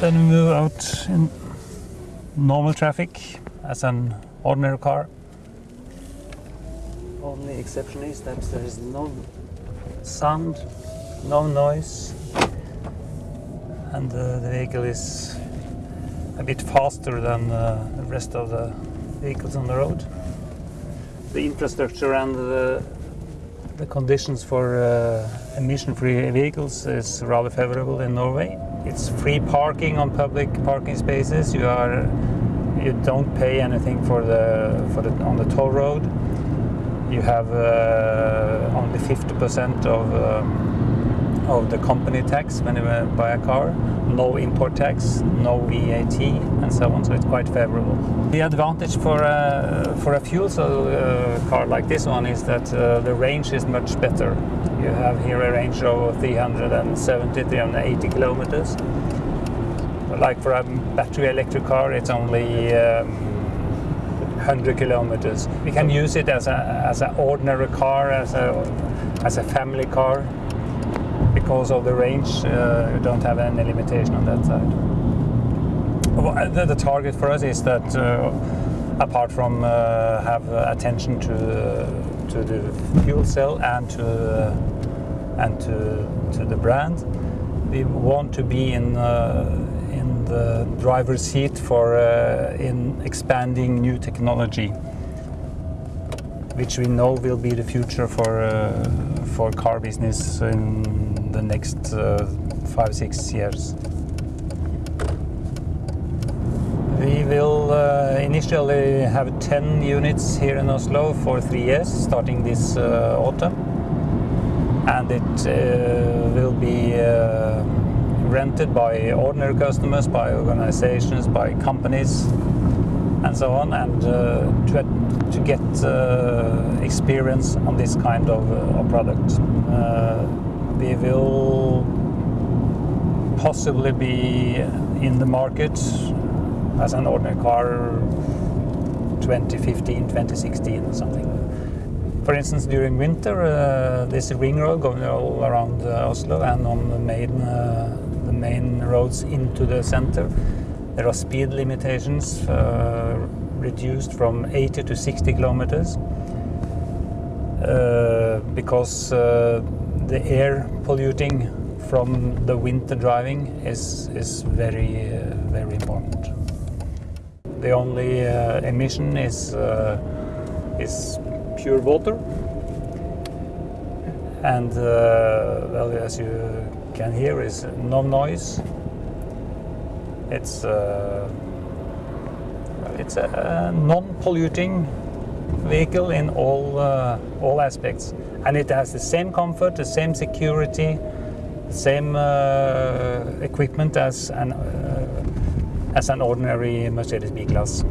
Then we move out in normal traffic as an ordinary car. Only exception is that there is no sound, no noise, and uh, the vehicle is a bit faster than uh, the rest of the vehicles on the road. The infrastructure and the, the conditions for uh, emission-free vehicles is rather favorable in Norway. It's free parking on public parking spaces. You are you don't pay anything for the for the on the toll road. You have uh, only 50% of um, of the company tax when you buy a car, no import tax, no VAT, and so on. So it's quite favorable. The advantage for a, for a fuel cell uh, car like this one is that uh, the range is much better. You have here a range of 370, 380 kilometers. Like for a battery electric car, it's only um, 100 kilometers. We can use it as a as an ordinary car, as a as a family car because of the range, uh, you don't have any limitation on that side. The, the target for us is that, uh, apart from uh, have attention to to the fuel cell and to and to to the brand, we want to be in in the driver's seat for in expanding new technology which we know will be the future for uh, for car business in the next uh, five six years. We will uh, initially have 10 units here in Oslo for three years, starting this autumn, and it will be rented by ordinary customers, by organizations, by companies, and so on, and uh, to, to get uh, experience on this kind of, uh, of product. we will possibly be in the market as an ordinary car 2015, 2016 or something. For instance, during winter, uh, this ring road going all around uh, Oslo and on the main, uh, the main roads into the center, there are speed limitations uh, reduced from 80 to 60 kilometers uh, because uh, the air polluting from the winter driving is is very uh, very important. The only uh, emission is uh, is pure water, and well, as you can hear, is no noise it's uh, it's a non-polluting vehicle in all uh, all aspects, and it has the same comfort, the same security, same uh, equipment as an uh, as an ordinary Mercedes B-Class.